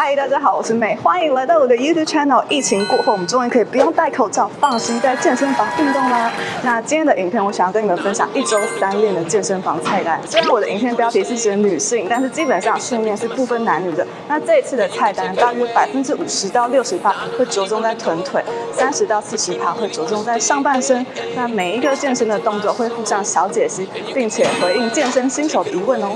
嗨，大家好，我是美，欢迎来到我的 YouTube channel。疫情过后，我们终于可以不用戴口罩，放心在健身房运动啦。那今天的影片，我想要跟你们分享一周三练的健身房菜单。虽然我的影片标题是写女性，但是基本上训练是不分男女的。那这一次的菜单，大约百分之五十到六十趴会着重在臀腿，三十到四十趴会着重在上半身。那每一个健身的动作会附上小解析，并且回应健身新手的疑问哦。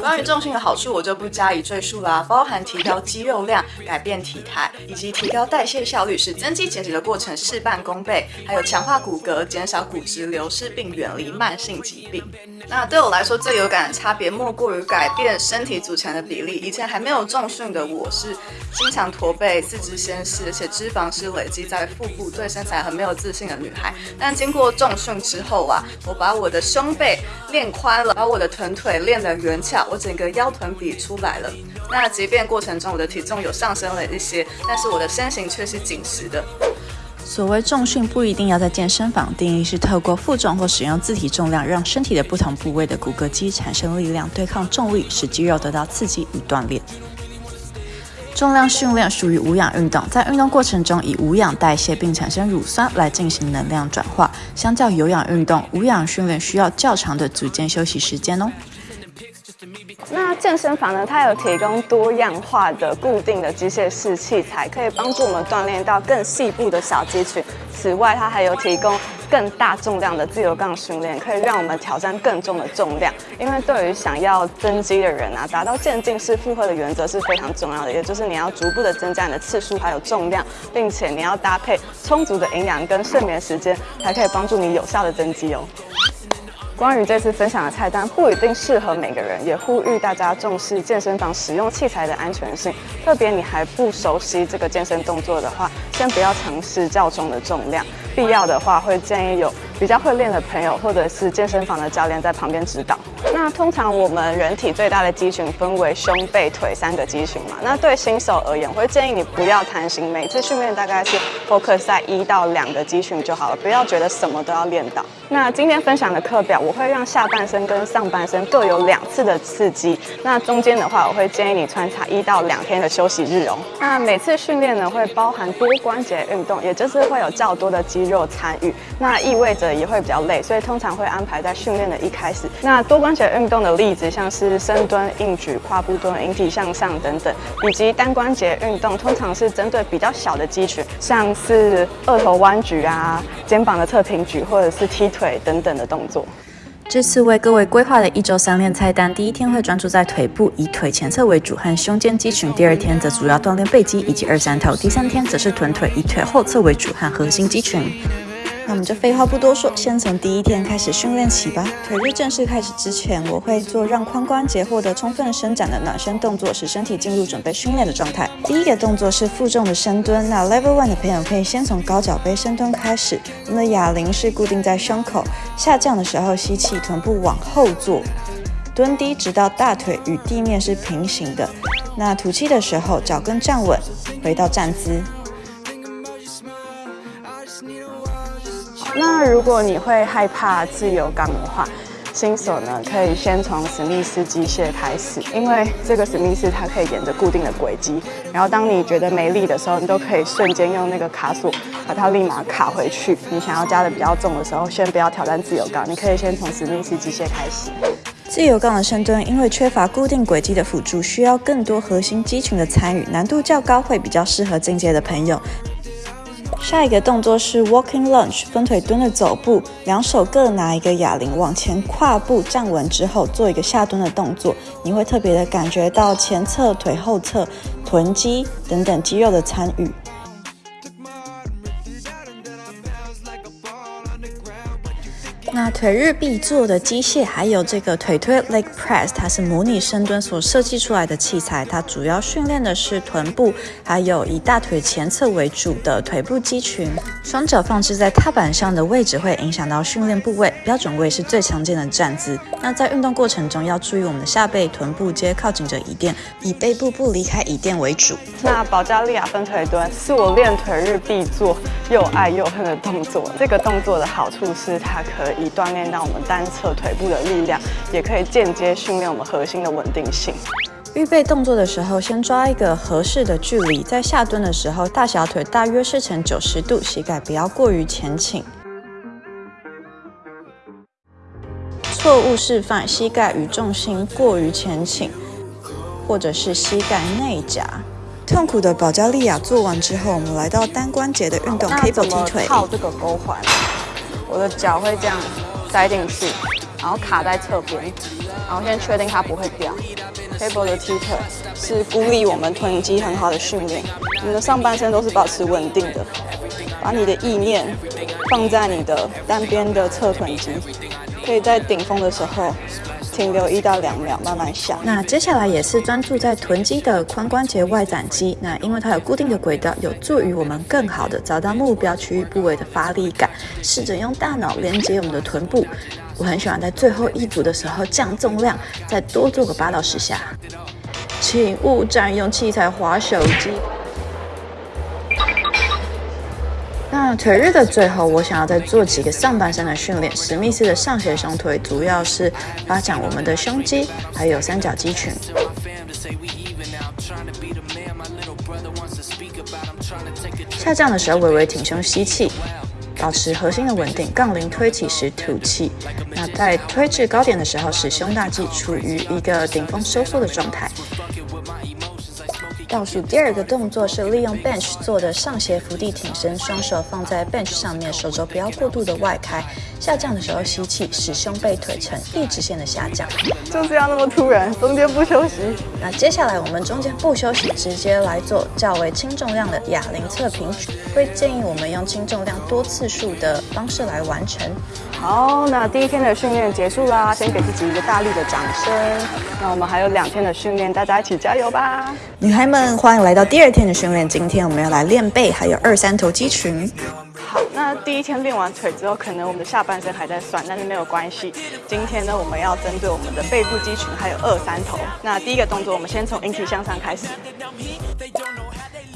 关于重心的好处，我就不加以赘述啦，包含提高肌肉量、改变体态，以及提高代谢效率，使增肌减脂的过程事半功倍，还有强化骨骼、减少骨质流失，并远离慢性疾病。那对我来说最有感的差别，莫过于改变身体组成的比例。以前还没有重训的我，是经常驼背、四肢纤细，而且脂肪是累积在腹部，对身材很没有自信的女孩。但经过重训之后啊，我把我的胸背练宽了，把我的臀腿练得圆翘，我整个腰臀比出来了。那即便过程中我的体重有上升了一些，但是我的身形却是紧实的。所谓重训不一定要在健身房，定义是透过负重或使用自体重量，让身体的不同部位的骨骼肌产生力量，对抗重力，使肌肉得到刺激与锻炼。重量训练属于无氧运动，在运动过程中以无氧代谢并产生乳酸来进行能量转化。相较有氧运动，无氧训练需要较长的组间休息时间哦。那健身房呢，它有提供多样化的固定的机械式器材，可以帮助我们锻炼到更细部的小肌群。此外，它还有提供更大重量的自由杠训练，可以让我们挑战更重的重量。因为对于想要增肌的人啊，达到渐进式负荷的原则是非常重要的，也就是你要逐步的增加你的次数还有重量，并且你要搭配充足的营养跟睡眠时间，才可以帮助你有效的增肌哦。关于这次分享的菜单，不一定适合每个人，也呼吁大家重视健身房使用器材的安全性。特别你还不熟悉这个健身动作的话，先不要尝试较重的重量。必要的话，会建议有比较会练的朋友，或者是健身房的教练在旁边指导。那通常我们人体最大的肌群分为胸、背、腿三个肌群嘛。那对新手而言，我会建议你不要贪心，每次训练大概是 focus 在一到两个肌群就好了，不要觉得什么都要练到。那今天分享的课表，我会让下半身跟上半身各有两次的刺激。那中间的话，我会建议你穿插一到两天的休息日哦。那每次训练呢，会包含多关节运动，也就是会有较多的肌肉参与，那意味着也会比较累，所以通常会安排在训练的一开始。那多关节运动的例子，像是深蹲、硬举、跨步蹲、引体向上等等，以及单关节运动，通常是针对比较小的肌群，像是二头弯举啊、肩膀的侧平举，或者是踢腿等等的动作。这次为各位规划的一周三练菜单，第一天会专注在腿部，以腿前侧为主和胸肩肌群；第二天则主要锻炼背肌以及二三头；第三天则是臀腿，以腿后侧为主和核心肌群。那我们就废话不多说，先从第一天开始训练起吧。腿日正式开始之前，我会做让髋关节获得充分伸展的暖身动作，使身体进入准备训练的状态。第一个动作是负重的深蹲。那 Level One 的朋友可以先从高脚杯深蹲开始。我们的哑铃是固定在胸口，下降的时候吸气，臀部往后坐，蹲低直到大腿与地面是平行的。那吐气的时候，脚跟站稳，回到站姿。那如果你会害怕自由杠的话，新手呢可以先从史密斯机械开始，因为这个史密斯它可以沿着固定的轨迹，然后当你觉得没力的时候，你都可以瞬间用那个卡锁把它立马卡回去。你想要加的比较重的时候，先不要挑战自由杠，你可以先从史密斯机械开始。自由杠的深蹲因为缺乏固定轨迹的辅助，需要更多核心肌群的参与，难度较高，会比较适合进阶的朋友。下一个动作是 walking lunge，分腿蹲的走步，两手各拿一个哑铃，往前跨步站稳之后，做一个下蹲的动作。你会特别的感觉到前侧、腿后侧、臀肌等等肌肉的参与。那腿日必做的机械，还有这个腿推 leg press，它是模拟深蹲所设计出来的器材。它主要训练的是臀部，还有以大腿前侧为主的腿部肌群。双脚放置在踏板上的位置会影响到训练部位，标准位是最常见的站姿。那在运动过程中要注意我们的下背、臀部皆靠近着椅垫，以背部不离开椅垫为主。那保加利亚分腿蹲是我练腿日必做又爱又恨的动作。这个动作的好处是它可以锻炼到我们单侧腿部的力量，也可以间接训练我们核心的稳定性。预备动作的时候，先抓一个合适的距离，在下蹲的时候，大小腿大约是呈九十度，膝盖不要过于前倾。错误示范：膝盖与重心过于前倾，或者是膝盖内夹。痛苦的保加利亚做完之后，我们来到单关节的运动，cable 踢腿。套这个勾环，我的脚会这样塞进去，然后卡在侧边，然后先确定它不会掉。Cable 的踢腿是孤立我们臀肌很好的训练，你的上半身都是保持稳定的，把你的意念放在你的单边的侧臀肌，可以在顶峰的时候停留一到两秒，慢慢下。那接下来也是专注在臀肌的髋关节外展肌，那因为它有固定的轨道，有助于我们更好的找到目标区域部位的发力感。试着用大脑连接我们的臀部。我很喜欢在最后一组的时候降重量，再多做个八到十下。请勿占用器材滑手机。那腿日的最后，我想要再做几个上半身的训练。史密斯的上斜胸腿主要是发展我们的胸肌，还有三角肌群。下降的时候微微挺胸吸气。保持核心的稳定，杠铃推起时吐气。那在推至高点的时候，使胸大肌处于一个顶峰收缩的状态。倒数第二个动作是利用 bench 做的上斜伏地挺身，双手放在 bench 上面，手肘不要过度的外开。下降的时候吸气，使胸背腿呈一直线的下降。就是要那么突然，中间不休息。那接下来我们中间不休息，直接来做较为轻重量的哑铃侧平举。会建议我们用轻重量多次数的方式来完成。好，那第一天的训练结束啦，先给自己一个大力的掌声。那我们还有两天的训练，大家一起加油吧！女孩们，欢迎来到第二天的训练。今天我们要来练背，还有二三头肌群。好，那第一天练完腿之后，可能我们的下半身还在酸，但是没有关系。今天呢，我们要针对我们的背部肌群还有二三头。那第一个动作，我们先从引体向上开始。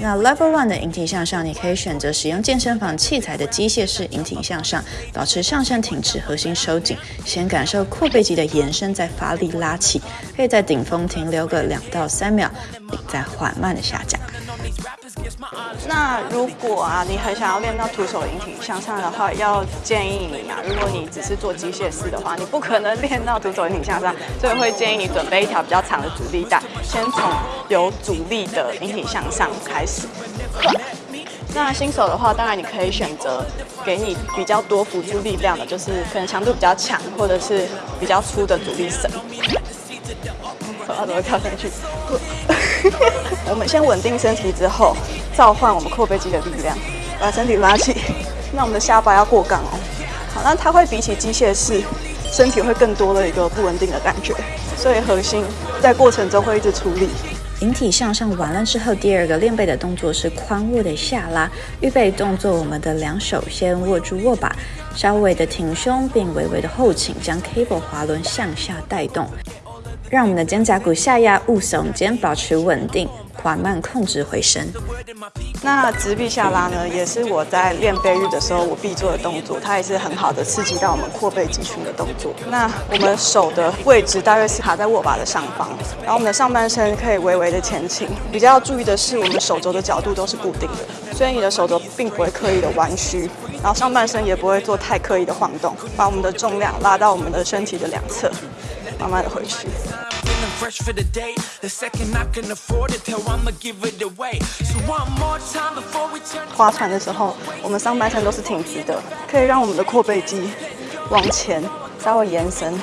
那 Level One 的引体向上，你可以选择使用健身房器材的机械式引体向上，保持上身挺直，核心收紧，先感受阔背肌的延伸，再发力拉起，可以在顶峰停留个两到三秒，再缓慢的下降。那如果啊，你很想要练到徒手引体向上的话，要建议你啊，如果你只是做机械式的话，你不可能练到徒手引体向上，所以会建议你准备一条比较长的阻力带，先从有阻力的引体向上开始。那新手的话，当然你可以选择给你比较多辅助力量的，就是可能强度比较强，或者是比较粗的阻力绳。我怎么跳上去？我们先稳定身体之后，召唤我们阔背肌的力量，把身体拉起。那我们的下巴要过杠哦。好，那它会比起机械式，身体会更多的一个不稳定的感觉，所以核心在过程中会一直出力。引体向上完了之后，第二个练背的动作是髋握的下拉。预备动作，我们的两手先握住握把，稍微的挺胸，并微微的后倾，将 cable 滑轮向下带动。让我们的肩胛骨下压，勿耸肩，保持稳定，缓慢控制回升。那直臂下拉呢，也是我在练背日的时候我必做的动作，它也是很好的刺激到我们阔背肌群的动作。那我们手的位置大约是卡在握把的上方，然后我们的上半身可以微微的前倾。比较要注意的是，我们手肘的角度都是固定的，所以你的手肘并不会刻意的弯曲，然后上半身也不会做太刻意的晃动，把我们的重量拉到我们的身体的两侧。慢慢的回去。划船的时候，我们上半身都是挺直的，可以让我们的阔背肌往前稍微延伸。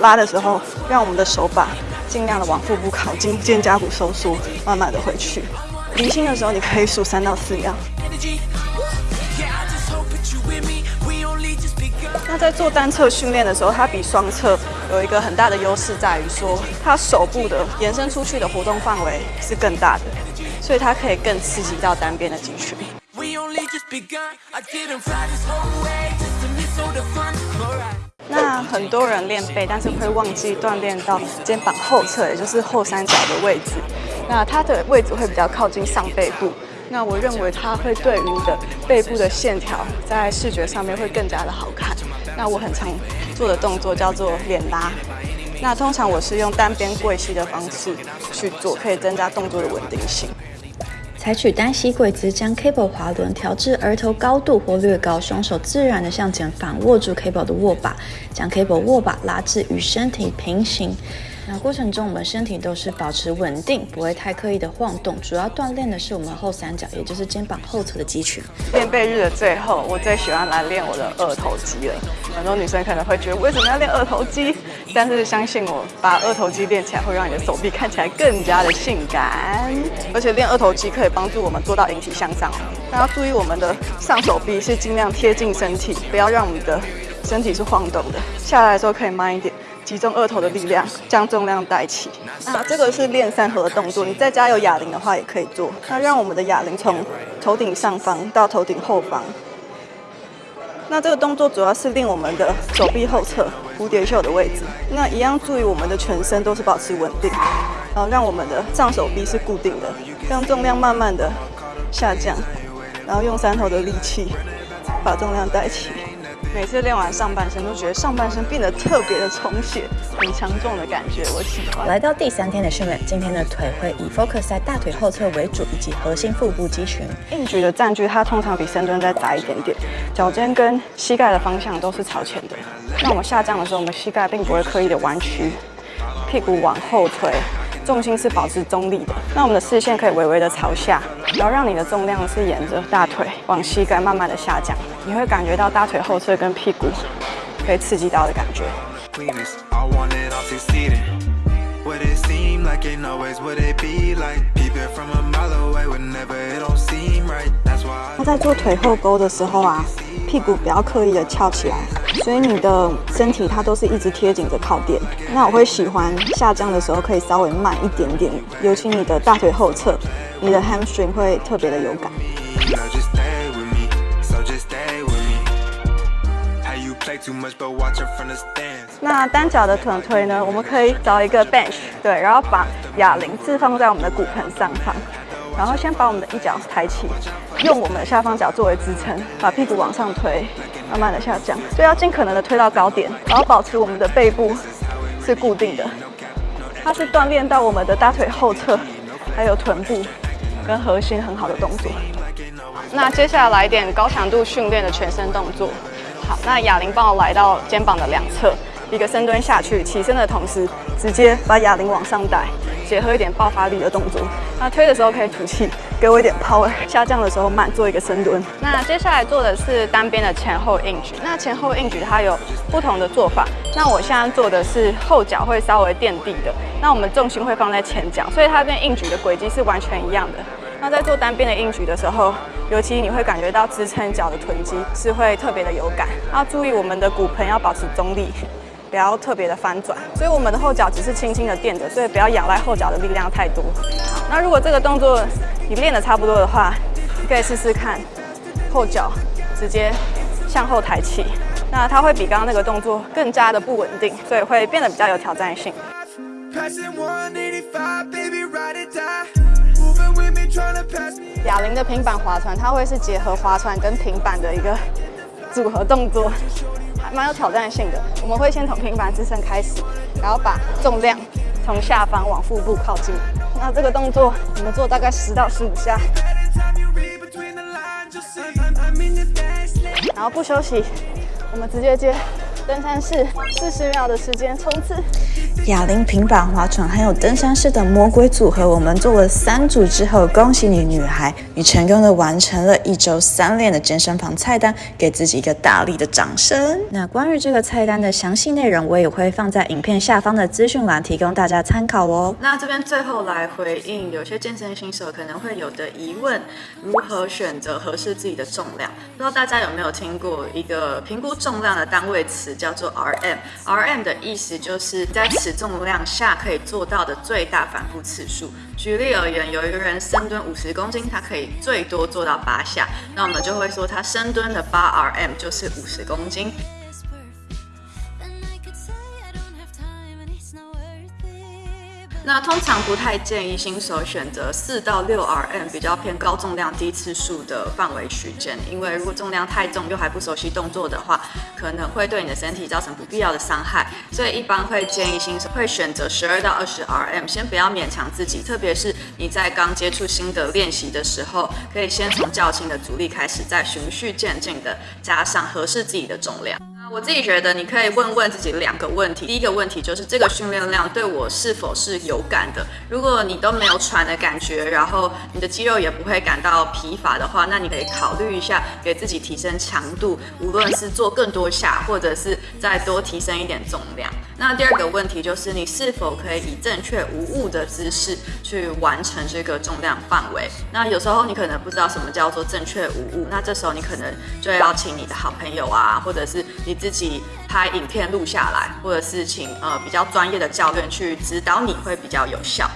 拉的时候，让我们的手把尽量的往腹部靠近，肩胛骨收缩，慢慢的回去。离心的时候，你可以数三到四秒。那在做单侧训练的时候，它比双侧有一个很大的优势，在于说它手部的延伸出去的活动范围是更大的，所以它可以更刺激到单边的肌群。那很多人练背，但是会忘记锻炼到肩膀后侧，也就是后三角的位置。那它的位置会比较靠近上背部。那我认为它会对于你的背部的线条在视觉上面会更加的好看。那我很常做的动作叫做脸拉，那通常我是用单边跪膝的方式去做，可以增加动作的稳定性。采取单膝跪姿，将 cable 滑轮调至额头高度或略高，双手自然的向前反握住 cable 的握把，将 cable 握把拉至与身体平行。那过程中，我们身体都是保持稳定，不会太刻意的晃动。主要锻炼的是我们后三角，也就是肩膀后侧的肌群。练背日的最后，我最喜欢来练我的二头肌了。很多女生可能会觉得，为什么要练二头肌？但是相信我，把二头肌练起来，会让你的手臂看起来更加的性感。而且练二头肌可以帮助我们做到引体向上。大家注意，我们的上手臂是尽量贴近身体，不要让我们的身体是晃动的。下来的时候可以慢一点。集中二头的力量，将重量带起。那这个是练三合的动作，你在家有哑铃的话也可以做。那让我们的哑铃从头顶上方到头顶后方。那这个动作主要是练我们的手臂后侧蝴蝶袖的位置。那一样注意我们的全身都是保持稳定，然后让我们的上手臂是固定的，让重量慢慢的下降，然后用三头的力气把重量带起。每次练完上半身，都觉得上半身变得特别的充血，很强壮的感觉，我喜欢。来到第三天的训练，今天的腿会以 focus 在大腿后侧为主，以及核心腹部肌群。硬举的站距它通常比深蹲再窄一点点，脚尖跟膝盖的方向都是朝前的。那我们下降的时候，我们膝盖并不会刻意的弯曲，屁股往后推。重心是保持中立的，那我们的视线可以微微的朝下，然后让你的重量是沿着大腿往膝盖慢慢的下降，你会感觉到大腿后侧跟屁股可以刺激到的感觉。那在做腿后勾的时候啊，屁股不要刻意的翘起来，所以你的身体它都是一直贴紧着靠垫。那我会喜欢下降的时候可以稍微慢一点点，尤其你的大腿后侧，你的 hamstring 会特别的有感。那单脚的臀推呢？我们可以找一个 bench，对，然后把哑铃置放在我们的骨盆上方，然后先把我们的一脚抬起，用我们的下方脚作为支撑，把屁股往上推，慢慢的下降，所以要尽可能的推到高点，然后保持我们的背部是固定的。它是锻炼到我们的大腿后侧，还有臀部跟核心很好的动作。那接下来一点高强度训练的全身动作。好，那哑铃帮我来到肩膀的两侧，一个深蹲下去，起身的同时直接把哑铃往上带，结合一点爆发力的动作。那推的时候可以吐气，给我一点 power。下降的时候慢，做一个深蹲。那接下来做的是单边的前后硬举。那前后硬举它有不同的做法。那我现在做的是后脚会稍微垫地的，那我们重心会放在前脚，所以它跟硬举的轨迹是完全一样的。那在做单边的硬举的时候，尤其你会感觉到支撑脚的臀肌是会特别的有感。要注意我们的骨盆要保持中立，不要特别的翻转。所以我们的后脚只是轻轻的垫着，所以不要仰赖后脚的力量太多。那如果这个动作你练的差不多的话，你可以试试看后脚直接向后抬起。那它会比刚刚那个动作更加的不稳定，所以会变得比较有挑战性。哑铃的平板划船，它会是结合划船跟平板的一个组合动作，还蛮有挑战性的。我们会先从平板支撑开始，然后把重量从下方往腹部靠近。那这个动作我们做大概十到十五下，然后不休息，我们直接接。登山式四十秒的时间冲刺，哑铃、平板划船还有登山式的魔鬼组合，我们做了三组之后，恭喜你，女孩，你成功的完成了一周三练的健身房菜单，给自己一个大力的掌声。那关于这个菜单的详细内容，我也会放在影片下方的资讯栏，提供大家参考哦。那这边最后来回应有些健身新手可能会有的疑问，如何选择合适自己的重量？不知道大家有没有听过一个评估重量的单位词？叫做 RM，RM 的意思就是在此重量下可以做到的最大反复次数。举例而言，有一个人深蹲五十公斤，他可以最多做到八下，那我们就会说他深蹲的八 RM 就是五十公斤。那通常不太建议新手选择四到六 RM 比较偏高重量低次数的范围区间，因为如果重量太重又还不熟悉动作的话，可能会对你的身体造成不必要的伤害。所以一般会建议新手会选择十二到二十 RM，先不要勉强自己，特别是你在刚接触新的练习的时候，可以先从较轻的阻力开始，再循序渐进的加上合适自己的重量。我自己觉得，你可以问问自己两个问题。第一个问题就是这个训练量对我是否是有感的？如果你都没有喘的感觉，然后你的肌肉也不会感到疲乏的话，那你可以考虑一下给自己提升强度，无论是做更多下，或者是再多提升一点重量。那第二个问题就是你是否可以以正确无误的姿势去完成这个重量范围？那有时候你可能不知道什么叫做正确无误，那这时候你可能就要请你的好朋友啊，或者是你自己拍影片录下来，或者是请呃比较专业的教练去指导你会比较有效。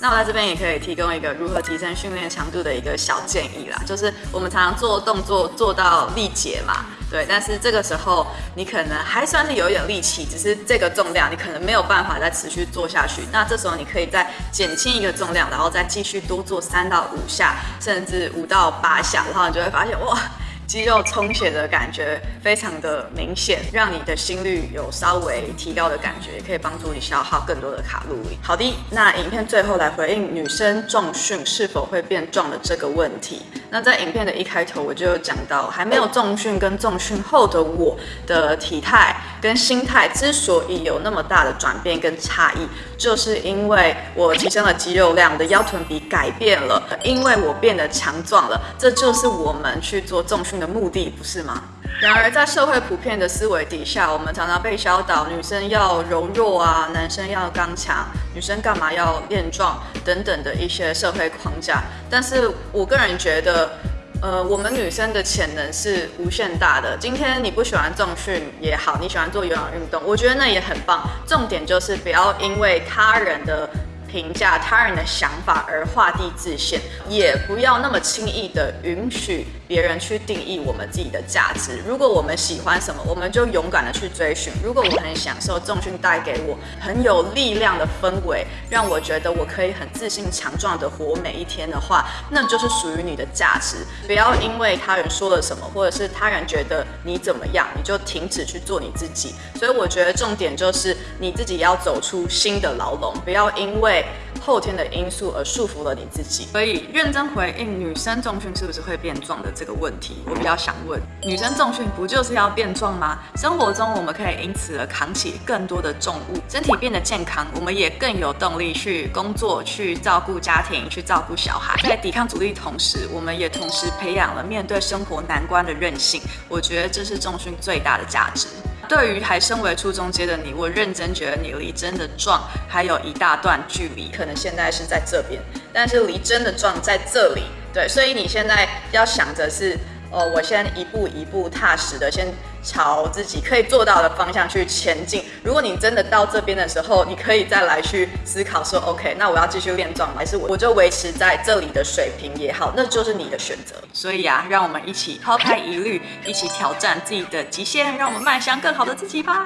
那我在这边也可以提供一个如何提升训练强度的一个小建议啦，就是我们常常做动作做到力竭嘛，对，但是这个时候你可能还算是有一点力气，只是这个重量你可能没有办法再持续做下去。那这时候你可以再减轻一个重量，然后再继续多做三到五下，甚至五到八下，然后你就会发现哇。肌肉充血的感觉非常的明显，让你的心率有稍微提高的感觉，也可以帮助你消耗更多的卡路里。好的，那影片最后来回应女生重训是否会变壮的这个问题。那在影片的一开头我就有讲到，还没有重训跟重训后的我的体态跟心态之所以有那么大的转变跟差异，就是因为我提升了肌肉量，的腰臀比改变了，因为我变得强壮了。这就是我们去做重训。的目的不是吗？然而，在社会普遍的思维底下，我们常常被教导女生要柔弱啊，男生要刚强，女生干嘛要练壮等等的一些社会框架。但是我个人觉得，呃，我们女生的潜能是无限大的。今天你不喜欢重训也好，你喜欢做有氧运动，我觉得那也很棒。重点就是不要因为他人的。评价他人的想法而画地自限，也不要那么轻易的允许别人去定义我们自己的价值。如果我们喜欢什么，我们就勇敢的去追寻。如果我很享受重训带给我很有力量的氛围，让我觉得我可以很自信强壮的活每一天的话，那就是属于你的价值。不要因为他人说了什么，或者是他人觉得你怎么样，你就停止去做你自己。所以我觉得重点就是你自己要走出新的牢笼，不要因为。后天的因素而束缚了你自己，所以认真回应女生重训是不是会变壮的这个问题，我比较想问：女生重训不就是要变壮吗？生活中我们可以因此而扛起更多的重物，身体变得健康，我们也更有动力去工作、去照顾家庭、去照顾小孩。在抵抗阻力同时，我们也同时培养了面对生活难关的韧性。我觉得这是重训最大的价值。对于还身为初中阶的你，我认真觉得你离真的壮还有一大段距离。可能现在是在这边，但是离真的壮在这里。对，所以你现在要想着是。哦，我先一步一步踏实的，先朝自己可以做到的方向去前进。如果你真的到这边的时候，你可以再来去思考说，OK，那我要继续练壮，还是我我就维持在这里的水平也好，那就是你的选择。所以啊，让我们一起抛开疑虑，一起挑战自己的极限，让我们迈向更好的自己吧。